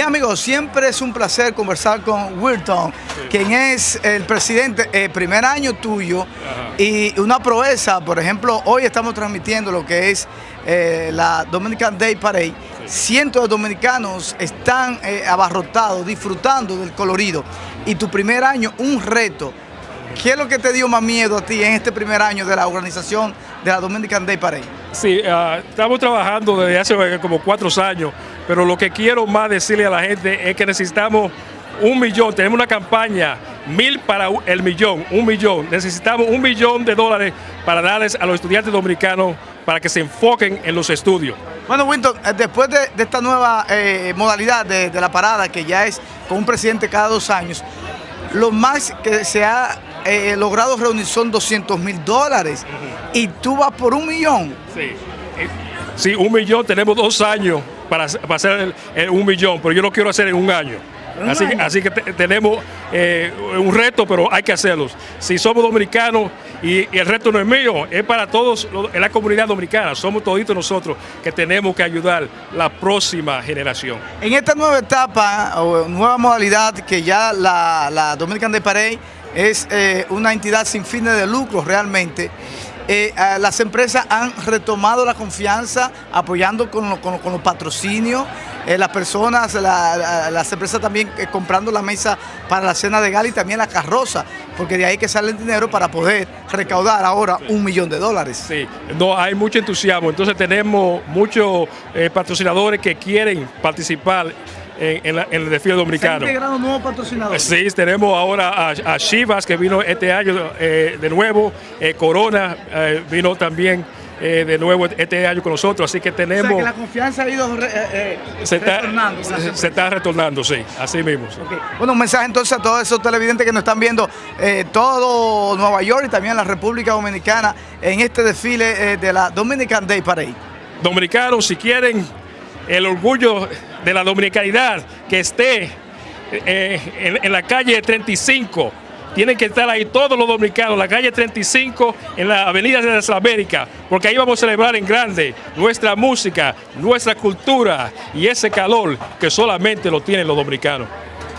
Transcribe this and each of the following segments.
Bien amigos, siempre es un placer conversar con Wilton, quien es el presidente, el eh, primer año tuyo y una proeza, por ejemplo, hoy estamos transmitiendo lo que es eh, la Dominican Day Parade. Cientos de dominicanos están eh, abarrotados, disfrutando del colorido. Y tu primer año, un reto. ¿Qué es lo que te dio más miedo a ti en este primer año de la organización de la Dominican Day Parade? Sí, ah, estamos trabajando desde hace como cuatro años pero lo que quiero más decirle a la gente es que necesitamos un millón, tenemos una campaña, mil para el millón, un millón. Necesitamos un millón de dólares para darles a los estudiantes dominicanos para que se enfoquen en los estudios. Bueno, Winton, eh, después de, esta nueva eh, modalidad de, la parada, que ya es con un presidente cada dos años, lo más que se ha eh, logrado reunir son 200 mil dólares y tú vas por un millón. Sí. sí, un millón, tenemos dos años para, hacer un millón, pero yo lo quiero hacer en un año. Así, así, que tenemos eh, un reto, pero hay que hacerlo. Si somos dominicanos y, el reto no es mío, es para todos en la comunidad dominicana, somos toditos nosotros que tenemos que ayudar la próxima generación. En esta nueva etapa o nueva modalidad que ya la, la Dominican de Parade es eh, una entidad sin fines de lucro realmente, eh, las empresas han retomado la confianza apoyando con, los patrocinios, eh, las personas, las empresas también comprando la mesa para la cena de gala y también la carroza, porque de ahí que sale el dinero para poder recaudar ahora un millón de dólares. Sí, no, hay mucho entusiasmo, entonces tenemos muchos patrocinadores que quieren participar en, el desfile dominicano. ¿Se han nuevos patrocinadores? Sí, tenemos ahora a, Chivas que vino este año eh, de nuevo, eh, Corona eh, vino también de nuevo este año con nosotros, así que tenemos... O que la confianza ha ido se está, retornando. Se, está retornando, sí, así mismo. Bueno, un mensaje entonces a todos esos televidentes que nos están viendo todo Nueva York y también la República Dominicana en este desfile de la Dominican Day Parade. Dominicanos, si quieren el orgullo de la dominicanidad que esté eh, en, la calle 35. Tienen que estar ahí todos los dominicanos, la calle 35 en la avenida de las Américas, porque ahí vamos a celebrar en grande nuestra música, nuestra cultura y ese calor que solamente lo tienen los dominicanos.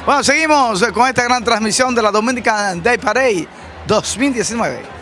Bueno, seguimos con esta gran transmisión de la Dominican Day Parade 2019.